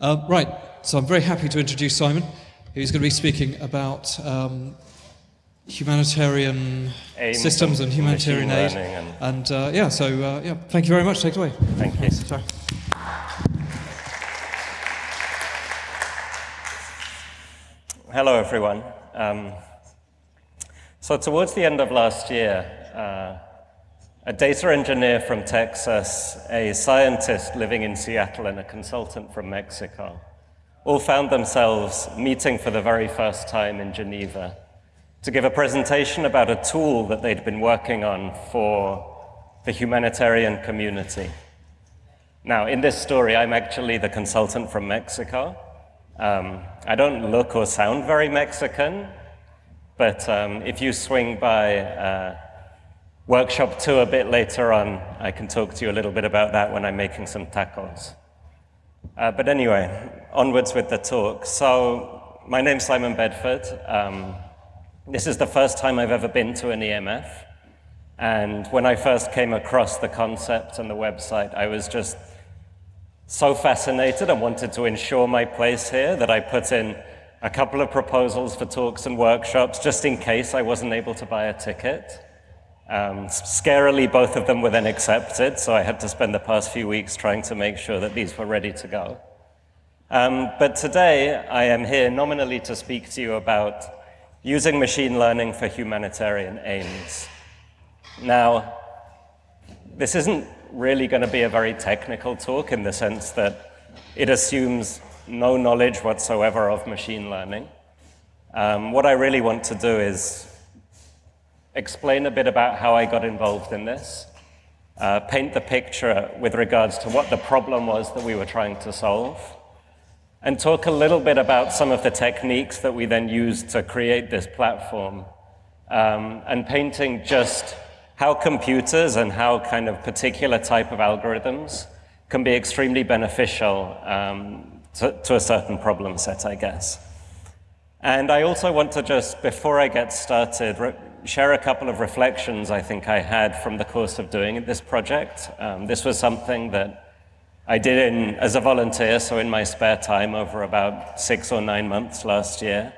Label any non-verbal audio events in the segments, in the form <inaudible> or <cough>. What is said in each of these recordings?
Uh, right, so I'm very happy to introduce Simon, who's going to be speaking about um, humanitarian Aims systems and and humanitarian aid. learning And, uh, yeah, so uh, yeah, thank you very much. Take it away. Thank you. Sorry. Hello, everyone. Um, so towards the end of last year, uh, a data engineer from Texas, a scientist living in Seattle, and a consultant from Mexico all found themselves meeting for the very first time in Geneva to give a presentation about a tool that they'd been working on for the humanitarian community. Now, in this story, I'm actually the consultant from Mexico. Um, I don't look or sound very Mexican, but um, if you swing by uh, workshop two a bit later on, I can talk to you a little bit about that when I'm making some tacos. Uh, but anyway, onwards with the talk. So, my name's Simon Bedford. Um, this is the first time I've ever been to an EMF. And when I first came across the concept and the website, I was just so fascinated and wanted to ensure my place here that I put in a couple of proposals for talks and workshops just in case I wasn't able to buy a ticket. Um, scarily, both of them were then accepted, so I had to spend the past few weeks trying to make sure that these were ready to go. Um, but today, I am here nominally to speak to you about using machine learning for humanitarian aims. Now, this isn't really going to be a very technical talk in the sense that it assumes no knowledge whatsoever of machine learning. Um, what I really want to do is explain a bit about how I got involved in this, uh, paint the picture with regards to what the problem was that we were trying to solve, and talk a little bit about some of the techniques that we then used to create this platform, um, and painting just how computers and how kind of particular type of algorithms can be extremely beneficial um, to, to a certain problem set, I guess. And I also want to just, before I get started, share a couple of reflections I think I had from the course of doing this project. Um, this was something that I did in, as a volunteer, so in my spare time over about six or nine months last year.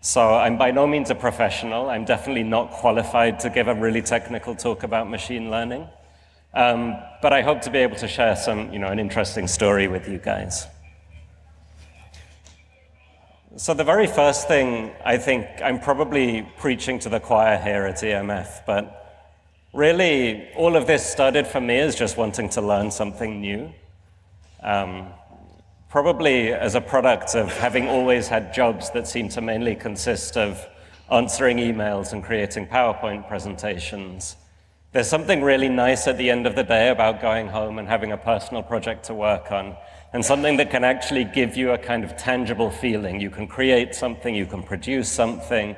So I'm by no means a professional. I'm definitely not qualified to give a really technical talk about machine learning. Um, but I hope to be able to share some, you know, an interesting story with you guys. So the very first thing, I think I'm probably preaching to the choir here at EMF, but really all of this started for me as just wanting to learn something new. Um, probably as a product of having always had jobs that seem to mainly consist of answering emails and creating PowerPoint presentations. There's something really nice at the end of the day about going home and having a personal project to work on, and something that can actually give you a kind of tangible feeling. You can create something, you can produce something,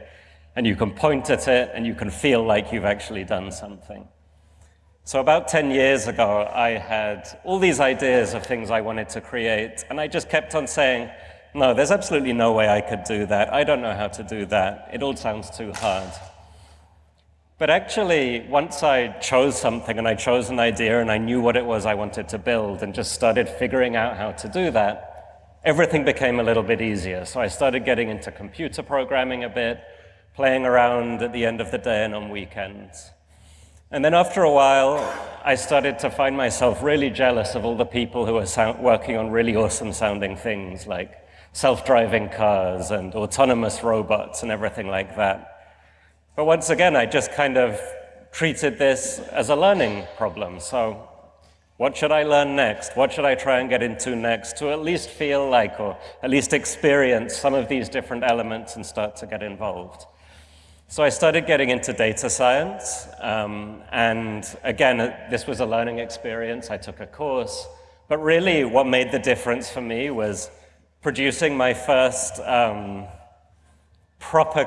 and you can point at it, and you can feel like you've actually done something. So about 10 years ago, I had all these ideas of things I wanted to create, and I just kept on saying, no, there's absolutely no way I could do that. I don't know how to do that. It all sounds too hard. But actually, once I chose something and I chose an idea and I knew what it was I wanted to build and just started figuring out how to do that, everything became a little bit easier. So I started getting into computer programming a bit, playing around at the end of the day and on weekends. And then after a while, I started to find myself really jealous of all the people who were working on really awesome sounding things like self-driving cars and autonomous robots and everything like that. But once again, I just kind of treated this as a learning problem. So what should I learn next? What should I try and get into next to at least feel like or at least experience some of these different elements and start to get involved? So I started getting into data science, um, and again, uh, this was a learning experience. I took a course, but really what made the difference for me was producing my first um, proper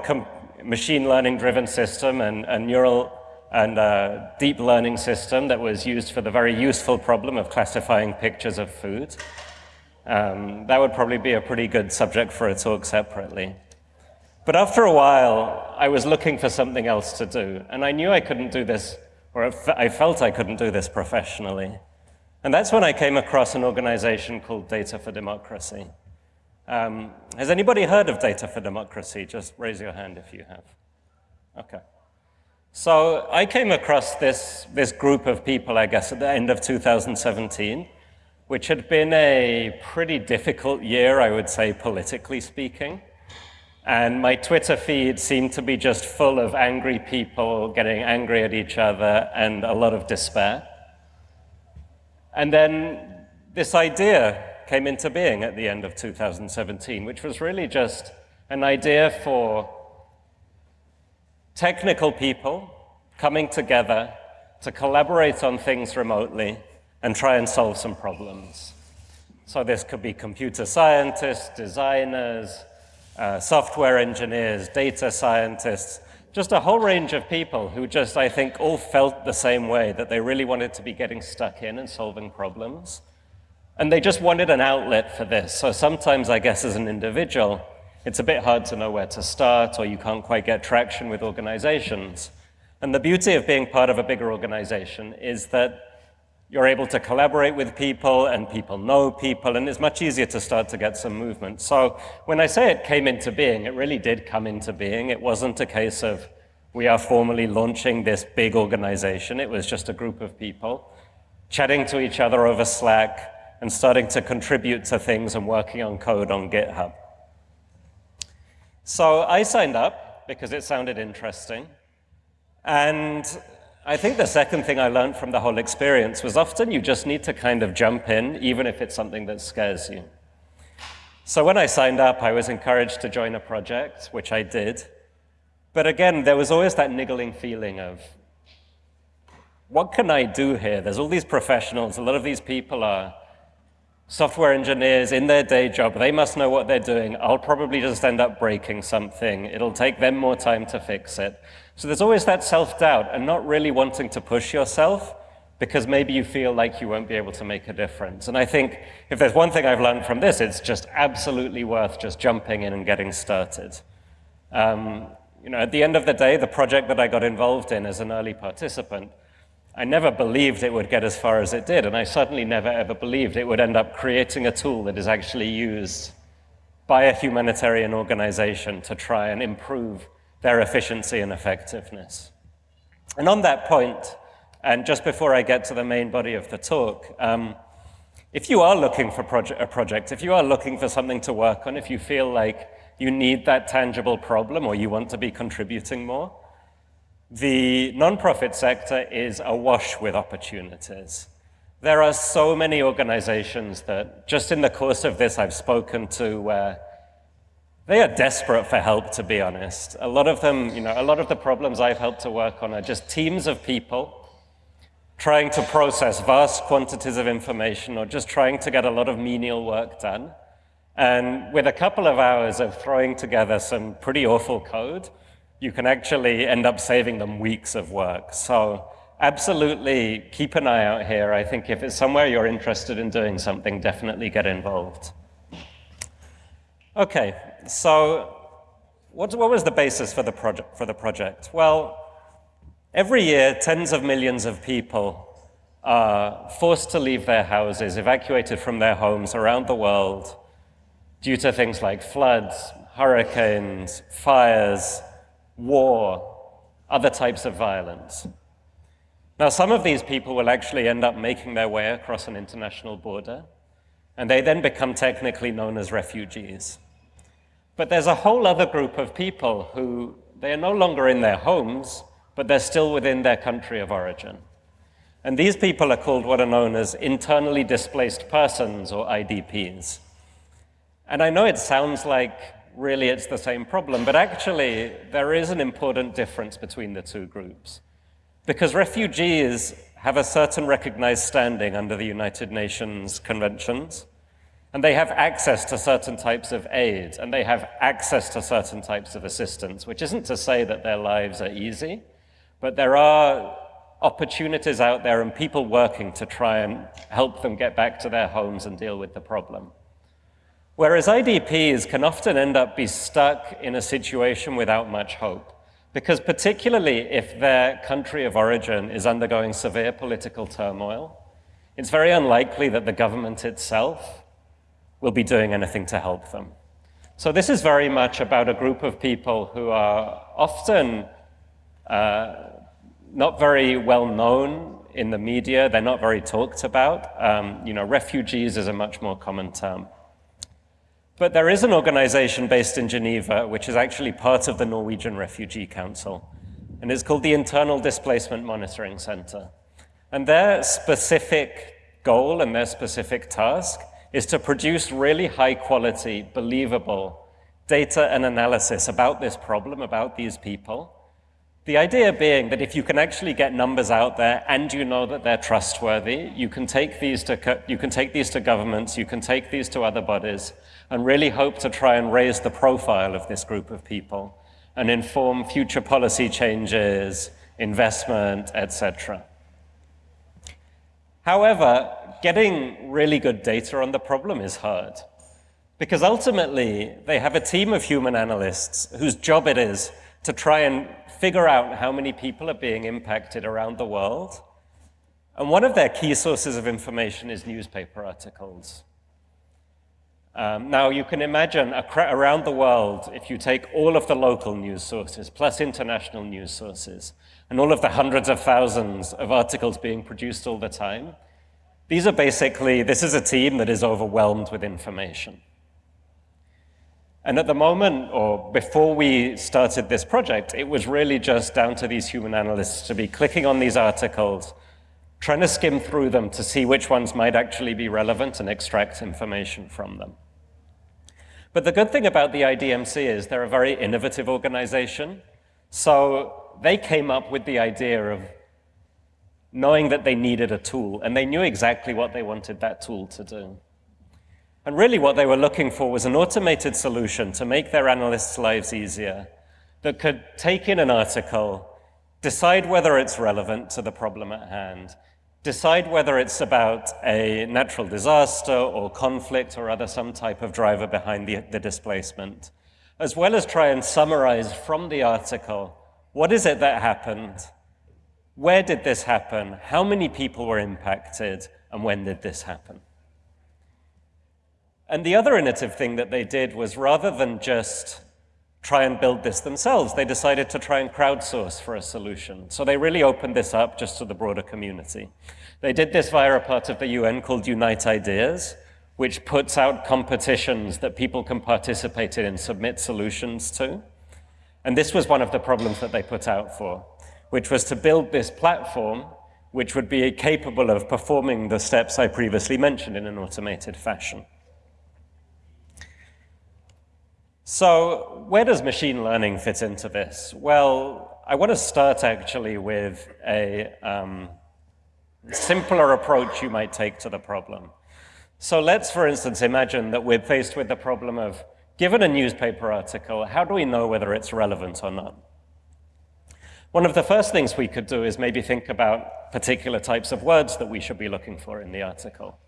machine learning driven system and a neural and a deep learning system that was used for the very useful problem of classifying pictures of food. Um, that would probably be a pretty good subject for a talk separately. But after a while, I was looking for something else to do, and I knew I couldn't do this, or I felt I couldn't do this professionally. And that's when I came across an organization called Data for Democracy. Um, has anybody heard of Data for Democracy? Just raise your hand if you have. Okay. So I came across this, this group of people, I guess, at the end of 2017, which had been a pretty difficult year, I would say, politically speaking. And my Twitter feed seemed to be just full of angry people getting angry at each other and a lot of despair. And then this idea came into being at the end of 2017, which was really just an idea for technical people coming together to collaborate on things remotely and try and solve some problems. So this could be computer scientists, designers, uh, software engineers, data scientists, just a whole range of people who just, I think, all felt the same way, that they really wanted to be getting stuck in and solving problems. And they just wanted an outlet for this. So sometimes, I guess, as an individual, it's a bit hard to know where to start, or you can't quite get traction with organizations. And the beauty of being part of a bigger organization is that you're able to collaborate with people and people know people and it's much easier to start to get some movement. So when I say it came into being, it really did come into being. It wasn't a case of we are formally launching this big organization. It was just a group of people chatting to each other over Slack and starting to contribute to things and working on code on GitHub. So I signed up because it sounded interesting. And I think the second thing I learned from the whole experience was often you just need to kind of jump in, even if it's something that scares you. So when I signed up, I was encouraged to join a project, which I did. But again, there was always that niggling feeling of, what can I do here? There's all these professionals, a lot of these people are software engineers in their day job, they must know what they're doing. I'll probably just end up breaking something. It'll take them more time to fix it. So there's always that self-doubt and not really wanting to push yourself because maybe you feel like you won't be able to make a difference. And I think if there's one thing I've learned from this, it's just absolutely worth just jumping in and getting started. Um, you know, at the end of the day, the project that I got involved in as an early participant I never believed it would get as far as it did, and I certainly never ever believed it would end up creating a tool that is actually used by a humanitarian organization to try and improve their efficiency and effectiveness. And on that point, and just before I get to the main body of the talk, um, if you are looking for proje a project, if you are looking for something to work on, if you feel like you need that tangible problem or you want to be contributing more, the nonprofit sector is awash with opportunities. There are so many organizations that just in the course of this I've spoken to where they are desperate for help, to be honest. A lot of them, you know, a lot of the problems I've helped to work on are just teams of people trying to process vast quantities of information or just trying to get a lot of menial work done. And with a couple of hours of throwing together some pretty awful code, you can actually end up saving them weeks of work. So absolutely keep an eye out here. I think if it's somewhere you're interested in doing something, definitely get involved. Okay, so what, what was the basis for the, project, for the project? Well, every year, tens of millions of people are forced to leave their houses, evacuated from their homes around the world due to things like floods, hurricanes, fires, war, other types of violence. Now, some of these people will actually end up making their way across an international border, and they then become technically known as refugees. But there's a whole other group of people who they are no longer in their homes, but they're still within their country of origin. And these people are called what are known as internally displaced persons, or IDPs. And I know it sounds like really it's the same problem. But actually, there is an important difference between the two groups. Because refugees have a certain recognized standing under the United Nations conventions, and they have access to certain types of aid, and they have access to certain types of assistance, which isn't to say that their lives are easy, but there are opportunities out there and people working to try and help them get back to their homes and deal with the problem. Whereas IDPs can often end up be stuck in a situation without much hope. Because particularly if their country of origin is undergoing severe political turmoil, it's very unlikely that the government itself will be doing anything to help them. So this is very much about a group of people who are often uh, not very well known in the media. They're not very talked about. Um, you know, refugees is a much more common term. But there is an organization based in Geneva, which is actually part of the Norwegian Refugee Council, and it's called the Internal Displacement Monitoring Center. And their specific goal and their specific task is to produce really high quality, believable data and analysis about this problem, about these people. The idea being that if you can actually get numbers out there and you know that they're trustworthy, you can take these to, you can take these to governments, you can take these to other bodies, and really hope to try and raise the profile of this group of people and inform future policy changes, investment, etc. However, getting really good data on the problem is hard. Because ultimately, they have a team of human analysts whose job it is to try and figure out how many people are being impacted around the world. And one of their key sources of information is newspaper articles. Um, now, you can imagine around the world, if you take all of the local news sources, plus international news sources, and all of the hundreds of thousands of articles being produced all the time, these are basically, this is a team that is overwhelmed with information. And at the moment, or before we started this project, it was really just down to these human analysts to be clicking on these articles, trying to skim through them to see which ones might actually be relevant and extract information from them. But the good thing about the IDMC is they're a very innovative organization. So they came up with the idea of knowing that they needed a tool, and they knew exactly what they wanted that tool to do. And really what they were looking for was an automated solution to make their analysts' lives easier that could take in an article, decide whether it's relevant to the problem at hand, decide whether it's about a natural disaster or conflict or other some type of driver behind the, the displacement, as well as try and summarize from the article, what is it that happened? Where did this happen? How many people were impacted? And when did this happen? And the other innovative thing that they did was rather than just try and build this themselves, they decided to try and crowdsource for a solution. So they really opened this up just to the broader community. They did this via a part of the UN called Unite Ideas, which puts out competitions that people can participate in and submit solutions to. And this was one of the problems that they put out for, which was to build this platform which would be capable of performing the steps I previously mentioned in an automated fashion. So where does machine learning fit into this? Well, I want to start actually with a, um, simpler approach you might take to the problem. So let's, for instance, imagine that we're faced with the problem of, given a newspaper article, how do we know whether it's relevant or not? One of the first things we could do is maybe think about particular types of words that we should be looking for in the article.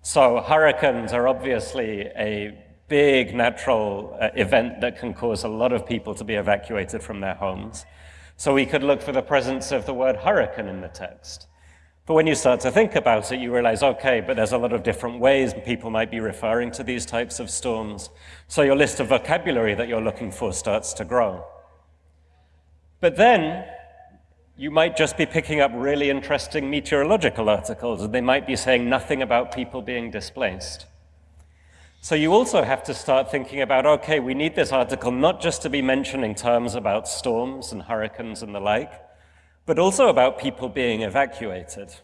So hurricanes are obviously a big natural uh, event that can cause a lot of people to be evacuated from their homes. So we could look for the presence of the word hurricane in the text. But when you start to think about it, you realize, okay, but there's a lot of different ways people might be referring to these types of storms. So your list of vocabulary that you're looking for starts to grow. But then you might just be picking up really interesting meteorological articles, and they might be saying nothing about people being displaced. So you also have to start thinking about, okay, we need this article not just to be mentioning terms about storms and hurricanes and the like, but also about people being evacuated.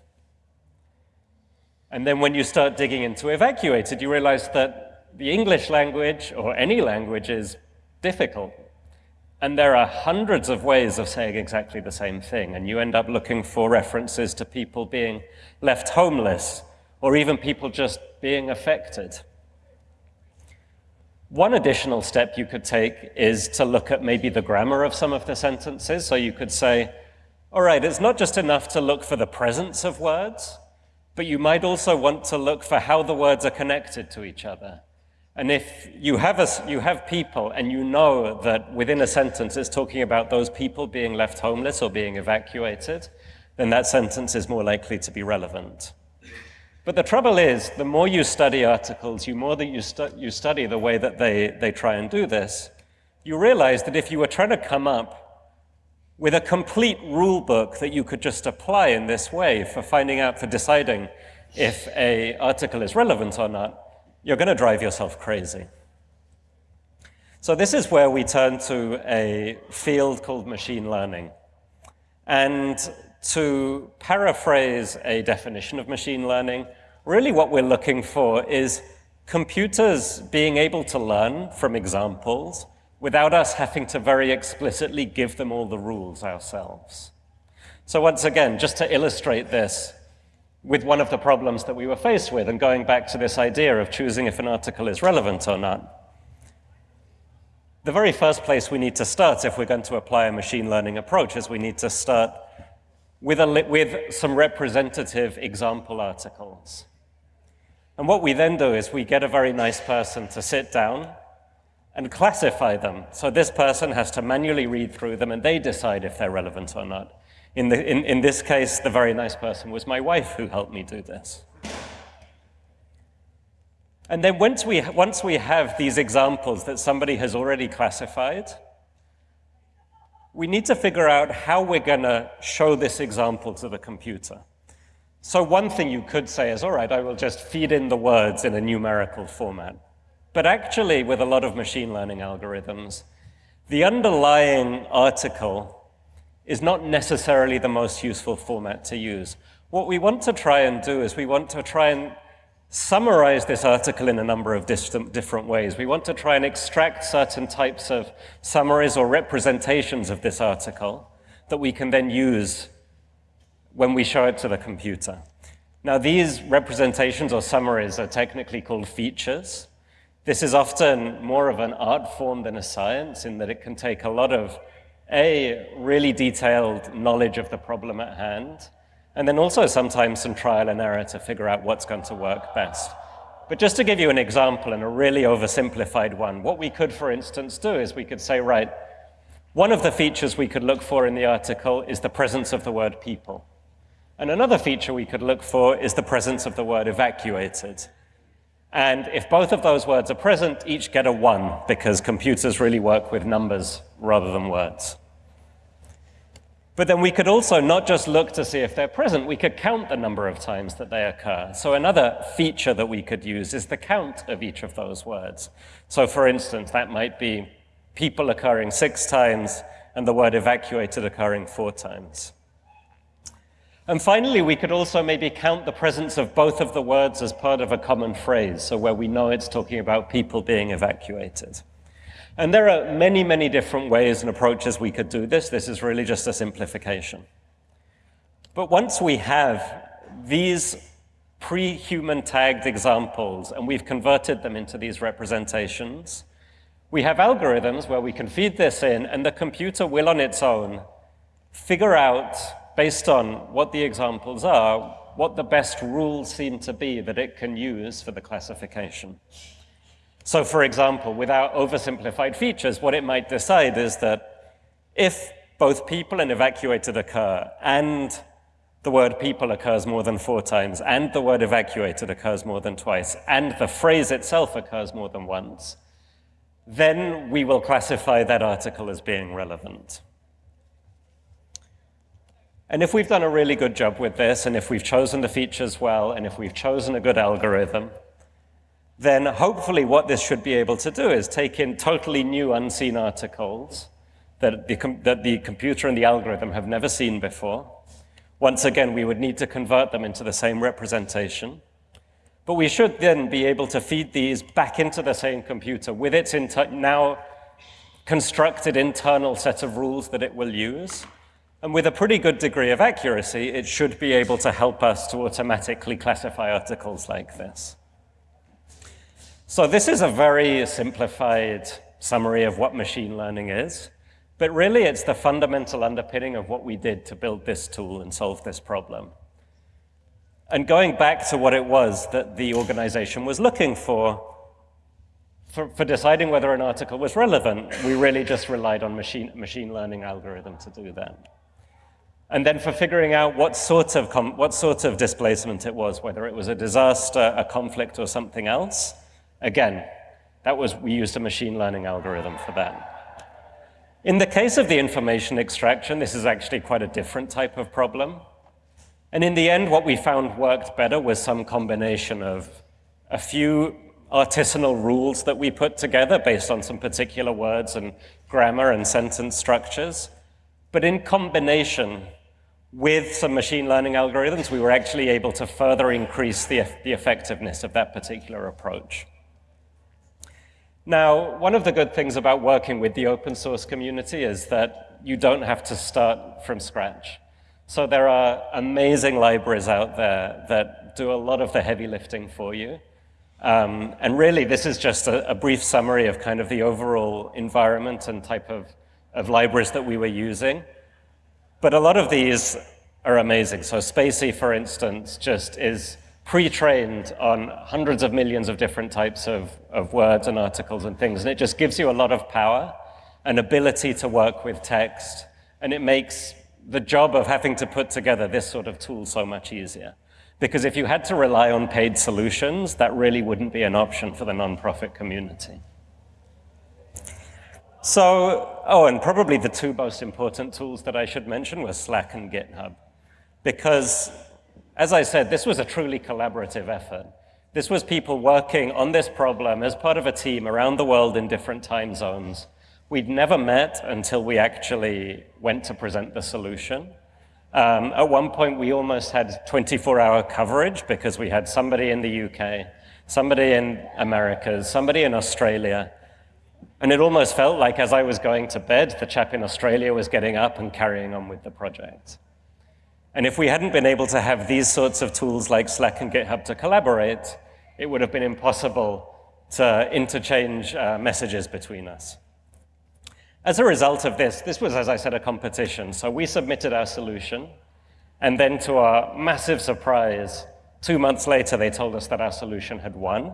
And then when you start digging into evacuated, you realize that the English language, or any language, is difficult. And there are hundreds of ways of saying exactly the same thing, and you end up looking for references to people being left homeless, or even people just being affected. One additional step you could take is to look at maybe the grammar of some of the sentences. So you could say, all right, it's not just enough to look for the presence of words, but you might also want to look for how the words are connected to each other. And if you have, a, you have people and you know that within a sentence it's talking about those people being left homeless or being evacuated, then that sentence is more likely to be relevant. But the trouble is, the more you study articles, the more that you, stu you study the way that they, they try and do this, you realize that if you were trying to come up with a complete rule book that you could just apply in this way for finding out, for deciding if a article is relevant or not, you're going to drive yourself crazy. So this is where we turn to a field called machine learning. And to paraphrase a definition of machine learning, really what we're looking for is computers being able to learn from examples without us having to very explicitly give them all the rules ourselves. So once again, just to illustrate this with one of the problems that we were faced with, and going back to this idea of choosing if an article is relevant or not, the very first place we need to start if we're going to apply a machine learning approach is we need to start with, a, with some representative example articles. And what we then do is we get a very nice person to sit down and classify them. So this person has to manually read through them and they decide if they're relevant or not. In, the, in, in this case, the very nice person was my wife who helped me do this. And then once we, once we have these examples that somebody has already classified, we need to figure out how we're going to show this example to the computer. So one thing you could say is, all right, I will just feed in the words in a numerical format. But actually, with a lot of machine learning algorithms, the underlying article is not necessarily the most useful format to use. What we want to try and do is we want to try and summarize this article in a number of different ways. We want to try and extract certain types of summaries or representations of this article that we can then use when we show it to the computer. Now, these representations or summaries are technically called features. This is often more of an art form than a science in that it can take a lot of, A, really detailed knowledge of the problem at hand, and then also sometimes some trial and error to figure out what's going to work best. But just to give you an example and a really oversimplified one, what we could, for instance, do is we could say, right, one of the features we could look for in the article is the presence of the word people. And another feature we could look for is the presence of the word evacuated. And if both of those words are present, each get a one, because computers really work with numbers rather than words. But then we could also not just look to see if they're present, we could count the number of times that they occur. So another feature that we could use is the count of each of those words. So for instance, that might be people occurring six times and the word evacuated occurring four times. And finally, we could also maybe count the presence of both of the words as part of a common phrase, so where we know it's talking about people being evacuated. And there are many, many different ways and approaches we could do this. This is really just a simplification. But once we have these pre-human tagged examples and we've converted them into these representations, we have algorithms where we can feed this in and the computer will on its own figure out, based on what the examples are, what the best rules seem to be that it can use for the classification. So for example, without oversimplified features, what it might decide is that if both people and evacuated occur, and the word people occurs more than four times, and the word evacuated occurs more than twice, and the phrase itself occurs more than once, then we will classify that article as being relevant. And if we've done a really good job with this, and if we've chosen the features well, and if we've chosen a good algorithm, then hopefully what this should be able to do is take in totally new unseen articles that the, that the computer and the algorithm have never seen before. Once again, we would need to convert them into the same representation. But we should then be able to feed these back into the same computer with its now constructed internal set of rules that it will use. And with a pretty good degree of accuracy, it should be able to help us to automatically classify articles like this. So this is a very simplified summary of what machine learning is, but really it's the fundamental underpinning of what we did to build this tool and solve this problem. And going back to what it was that the organization was looking for, for, for deciding whether an article was relevant, we really just relied on machine, machine learning algorithm to do that. and then for figuring out what sort of, what sort of displacement it was, whether it was a disaster, a conflict, or something else. Again, that was, we used a machine learning algorithm for that. In the case of the information extraction, this is actually quite a different type of problem. And in the end, what we found worked better was some combination of a few artisanal rules that we put together based on some particular words and grammar and sentence structures. But in combination with some machine learning algorithms, we were actually able to further increase the, the effectiveness of that particular approach. Now, one of the good things about working with the open source community is that you don't have to start from scratch. So there are amazing libraries out there that do a lot of the heavy lifting for you. Um, and really, this is just a, a, brief summary of kind of the overall environment and type of, of libraries that we were using. But a lot of these are amazing. So spaCy, for instance, just is pre-trained on hundreds of millions of different types of, of words and articles and things. And it just gives you a lot of power and ability to work with text. And it makes the job of having to put together this sort of tool so much easier. Because if you had to rely on paid solutions, that really wouldn't be an option for the nonprofit community. So, oh, and probably the two most important tools that I should mention were Slack and GitHub. Because, as I said, this was a truly collaborative effort. This was people working on this problem as part of a team around the world in different time zones. We'd never met until we actually went to present the solution. Um, at one point, we almost had 24-hour coverage because we had somebody in the UK, somebody in America, somebody in Australia. And it almost felt like as I was going to bed, the chap in Australia was getting up and carrying on with the project. And if we hadn't been able to have these sorts of tools like Slack and GitHub to collaborate, it would have been impossible to interchange uh, messages between us. As a result of this, this was, as I said, a competition. So we submitted our solution, and then to our massive surprise, two months later, they told us that our solution had won,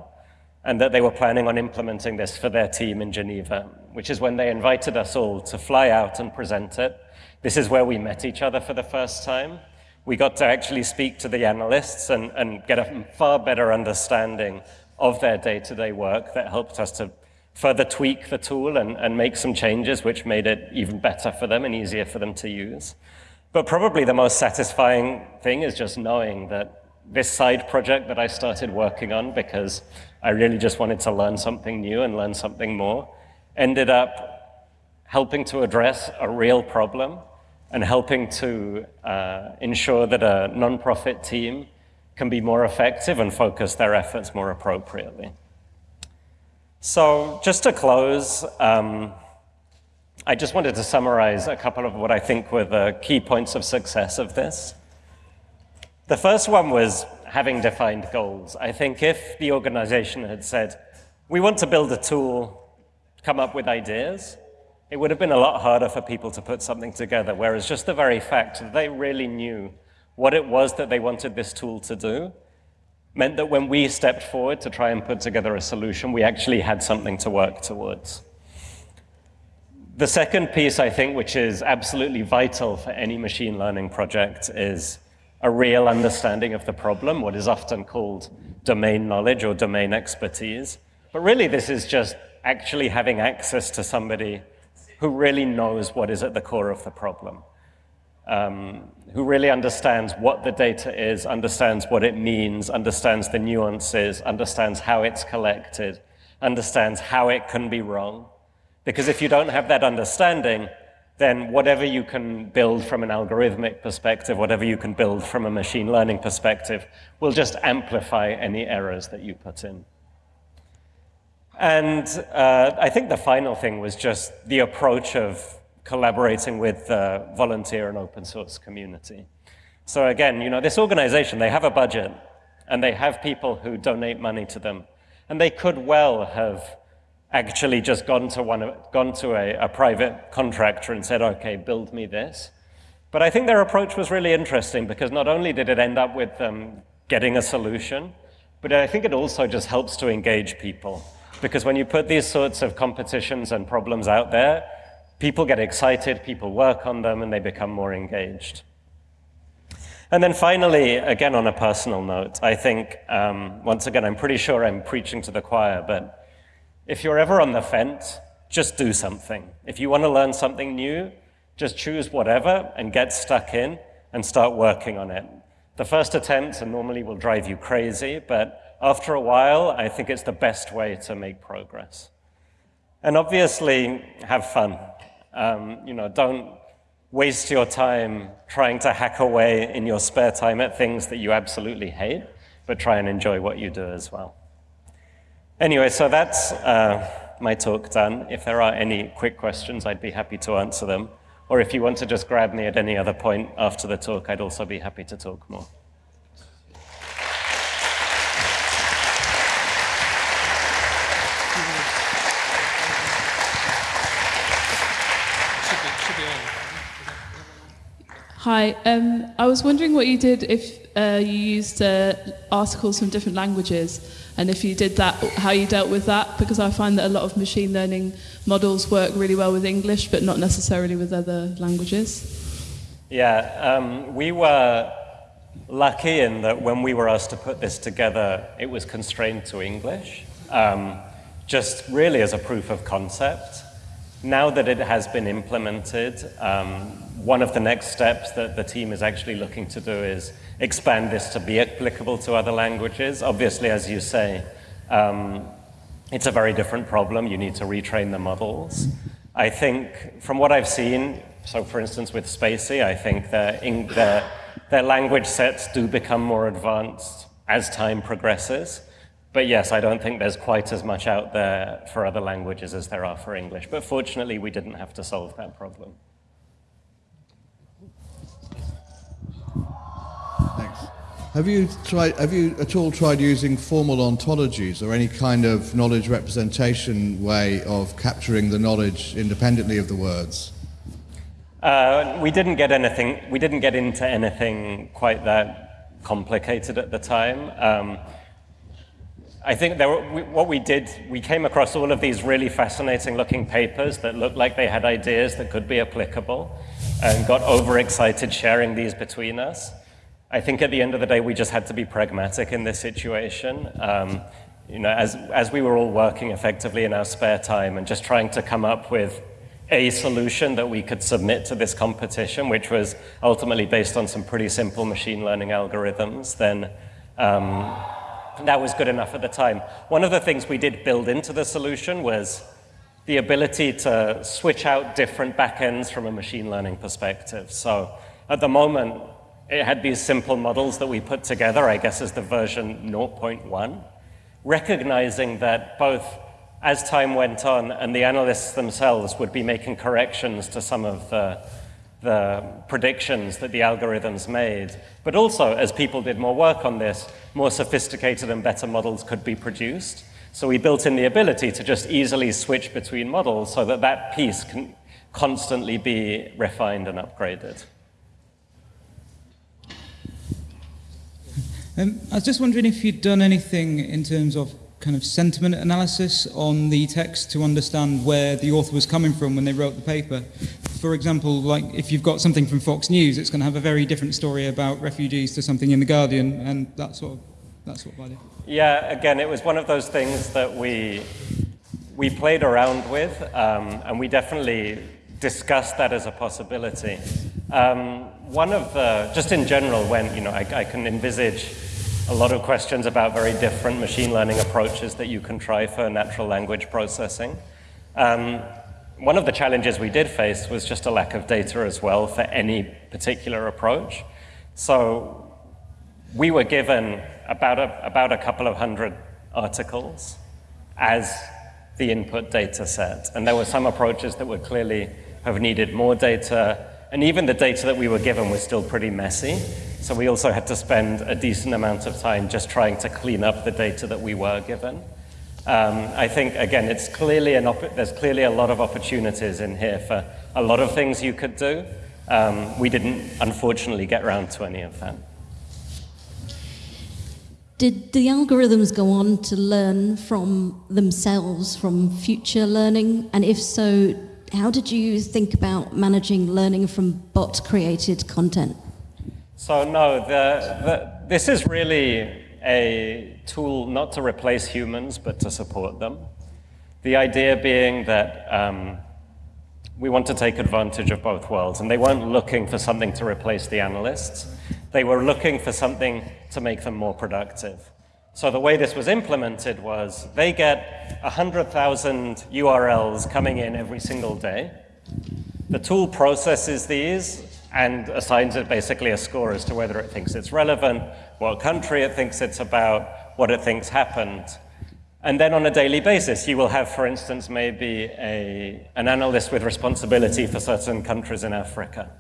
and that they were planning on implementing this for their team in Geneva, which is when they invited us all to fly out and present it. This is where we met each other for the first time. We got to actually speak to the analysts and, and get a far better understanding of their day-to-day -day work that helped us to further tweak the tool and, and make some changes which made it even better for them and easier for them to use. But probably the most satisfying thing is just knowing that this side project that I started working on because I really just wanted to learn something new and learn something more, ended up helping to address a real problem and helping to uh, ensure that a nonprofit team can be more effective and focus their efforts more appropriately. So just to close, um, I just wanted to summarize a couple of what I think were the key points of success of this. The first one was having defined goals. I think if the organization had said, we want to build a tool, come up with ideas, it would have been a lot harder for people to put something together, whereas just the very fact that they really knew what it was that they wanted this tool to do meant that when we stepped forward to try and put together a solution, we actually had something to work towards. The second piece, I think, which is absolutely vital for any machine learning project is a real understanding of the problem, what is often called domain knowledge or domain expertise. But really, this is just actually having access to somebody who really knows what is at the core of the problem um, who really understands what the data is, understands what it means, understands the nuances, understands how it's collected, understands how it can be wrong. Because if you don't have that understanding, then whatever you can build from an algorithmic perspective, whatever you can build from a machine learning perspective, will just amplify any errors that you put in. And uh, I think the final thing was just the approach of collaborating with the volunteer and open source community. So again, you know, this organization, they have a budget and they have people who donate money to them. And they could well have actually just gone to, one, gone to a, a private contractor and said, okay, build me this. But I think their approach was really interesting because not only did it end up with them getting a solution, but I think it also just helps to engage people. Because when you put these sorts of competitions and problems out there, people get excited, people work on them, and they become more engaged. And then finally, again on a personal note, I think, um, once again, I'm pretty sure I'm preaching to the choir, but if you're ever on the fence, just do something. If you want to learn something new, just choose whatever and get stuck in and start working on it. The first attempts normally will drive you crazy, but after a while, I think it's the best way to make progress. And obviously, have fun. Um, you know, don't waste your time trying to hack away in your spare time at things that you absolutely hate, but try and enjoy what you do as well. Anyway, so that's uh, my talk done. If there are any quick questions, I'd be happy to answer them. Or if you want to just grab me at any other point after the talk, I'd also be happy to talk more. Hi, um, I was wondering what you did if uh, you used uh, articles from different languages, and if you did that, how you dealt with that, because I find that a lot of machine learning models work really well with English, but not necessarily with other languages. Yeah, um, we were lucky in that when we were asked to put this together, it was constrained to English, um, just really as a proof of concept. Now that it has been implemented, um, one of the next steps that the team is actually looking to do is expand this to be applicable to other languages. Obviously, as you say, um, it's a very different problem. You need to retrain the models. I think, from what I've seen, so for instance with spaCy, I think their, their, their language sets do become more advanced as time progresses. But yes, I don't think there's quite as much out there for other languages as there are for English. But fortunately, we didn't have to solve that problem. Thanks. Have you, tried, have you at all tried using formal ontologies or any kind of knowledge representation way of capturing the knowledge independently of the words? Uh, we didn't get anything, we didn't get into anything quite that complicated at the time. Um, I think were, we, what we did, we came across all of these really fascinating looking papers that looked like they had ideas that could be applicable and got overexcited sharing these between us. I think at the end of the day, we just had to be pragmatic in this situation. Um, you know, as, as we were all working effectively in our spare time and just trying to come up with a solution that we could submit to this competition, which was ultimately based on some pretty simple machine learning algorithms, then um, that was good enough at the time. One of the things we did build into the solution was the ability to switch out different backends from a machine learning perspective. So at the moment, it had these simple models that we put together, I guess as the version 0.1, recognizing that both as time went on and the analysts themselves would be making corrections to some of the the predictions that the algorithms made. But also, as people did more work on this, more sophisticated and better models could be produced. So we built in the ability to just easily switch between models so that that piece can constantly be refined and upgraded. Um, I was just wondering if you'd done anything in terms of kind of sentiment analysis on the text to understand where the author was coming from when they wrote the paper. For example, like if you've got something from Fox News, it's going to have a very different story about refugees to something in The Guardian and that sort of, that sort of idea. Yeah, again, it was one of those things that we, we played around with um, and we definitely discussed that as a possibility. Um, one of the, just in general, when, you know, I, I can envisage a lot of questions about very different machine learning approaches that you can try for natural language processing. Um, one of the challenges we did face was just a lack of data as well for any particular approach. So we were given about a, about a couple of hundred articles as the input data set. And there were some approaches that would clearly have needed more data, and even the data that we were given was still pretty messy. So we also had to spend a decent amount of time just trying to clean up the data that we were given. Um, I think, again, it's clearly there's clearly a lot of opportunities in here for a lot of things you could do. Um, we didn't, unfortunately, get around to any of them. Did the algorithms go on to learn from themselves, from future learning? And if so, how did you think about managing learning from bot-created content? So no, the, the, this is really a tool not to replace humans, but to support them. The idea being that um, we want to take advantage of both worlds, and they weren't looking for something to replace the analysts. They were looking for something to make them more productive. So the way this was implemented was they get 100,000 URLs coming in every single day. The tool processes these and assigns it basically a score as to whether it thinks it's relevant, what country it thinks it's about, what it thinks happened. And then on a daily basis, you will have, for instance, maybe a, an analyst with responsibility for certain countries in Africa.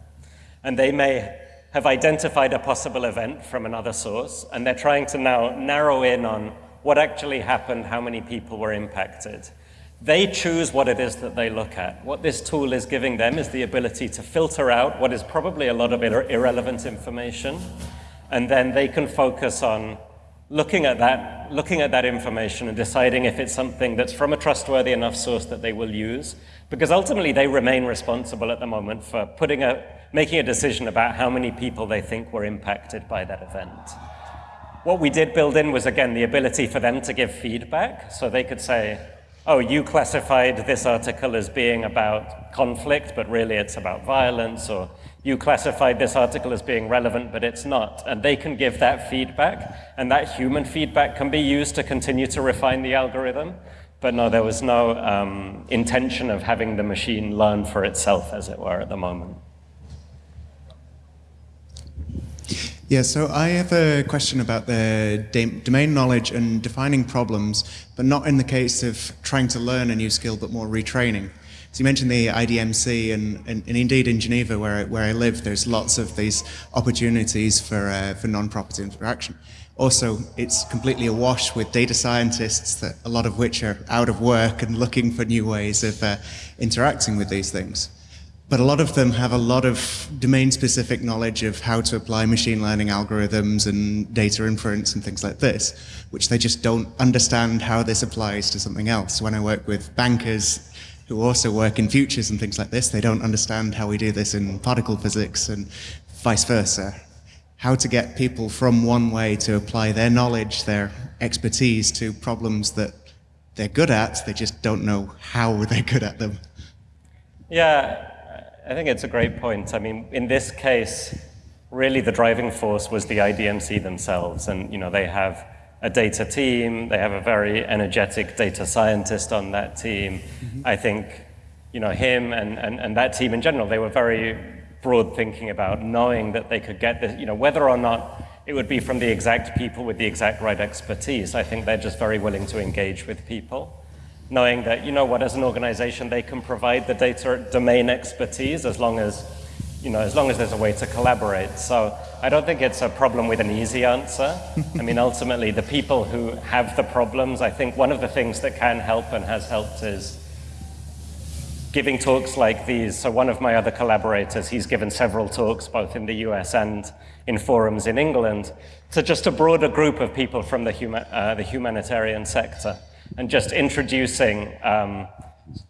And they may have identified a possible event from another source, and they're trying to now narrow in on what actually happened, how many people were impacted. They choose what it is that they look at. What this tool is giving them is the ability to filter out what is probably a lot of ir irrelevant information, and then they can focus on looking at that, looking at that information and deciding if it's something that's from a trustworthy enough source that they will use, because ultimately they remain responsible at the moment for putting a, making a decision about how many people they think were impacted by that event. What we did build in was, again, the ability for them to give feedback, so they could say, oh, you classified this article as being about conflict, but really it's about violence, or you classified this article as being relevant, but it's not. And they can give that feedback, and that human feedback can be used to continue to refine the algorithm. But no, there was no um, intention of having the machine learn for itself, as it were, at the moment. Yeah, so I have a question about the domain knowledge and defining problems, but not in the case of trying to learn a new skill, but more retraining. So you mentioned the IDMC, and, and, and, indeed in Geneva, where I, where I live, there's lots of these opportunities for, uh, for non-property interaction. Also, it's completely awash with data scientists, that a lot of which are out of work and looking for new ways of uh, interacting with these things. But a lot of them have a lot of domain-specific knowledge of how to apply machine learning algorithms and data inference and things like this, which they just don't understand how this applies to something else. When I work with bankers, who also work in futures and things like this, they don't understand how we do this in particle physics and vice versa. How to get people from one way to apply their knowledge, their expertise to problems that they're good at, they just don't know how <laughs> they're good at them. Yeah, I think it's a great point. I mean, in this case, really the driving force was the IDMC themselves. And, you know, they have a data team. They have a very energetic data scientist on that team. Mm -hmm. I think, you know, him and, and, and that team in general, they were very broad thinking about knowing that they could get this, you know, whether or not it would be from the exact people with the exact right expertise. I think they're just very willing to engage with people, knowing that, you know what, as an organization, they can provide the data domain expertise as long as you know, as long as there's a way to collaborate. So I don't think it's a problem with an easy answer. <laughs> I mean, ultimately, the people who have the problems, I think one of the things that can help and has helped is giving talks like these. So one of my other collaborators, he's given several talks, both in the US and in forums in England, to just a broader group of people from the, huma uh, the humanitarian sector, and just introducing um,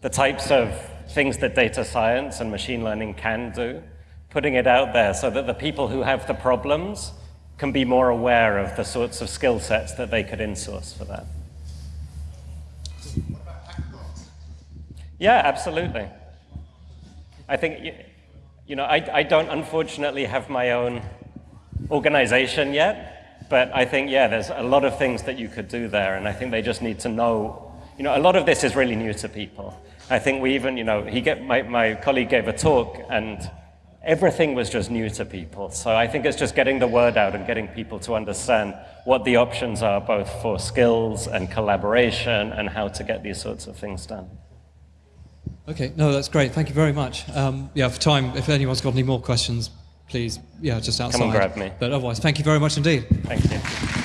the types of things that data science and machine learning can do, putting it out there so that the people who have the problems can be more aware of the sorts of skill sets that they could insource for that. Yeah, absolutely. I think, you know, I, I don't unfortunately have my own organization yet, but I think, yeah, there's a lot of things that you could do there, and I think they just need to know, you know, a lot of this is really new to people. I think we even, you know, he get, my, my colleague gave a talk, and everything was just new to people. So I think it's just getting the word out and getting people to understand what the options are, both for skills and collaboration and how to get these sorts of things done. Okay, no, that's great. Thank you very much. Um, yeah, for time, if anyone's got any more questions, please, yeah, just outside. Come and grab me. But otherwise, thank you very much indeed. Thank you.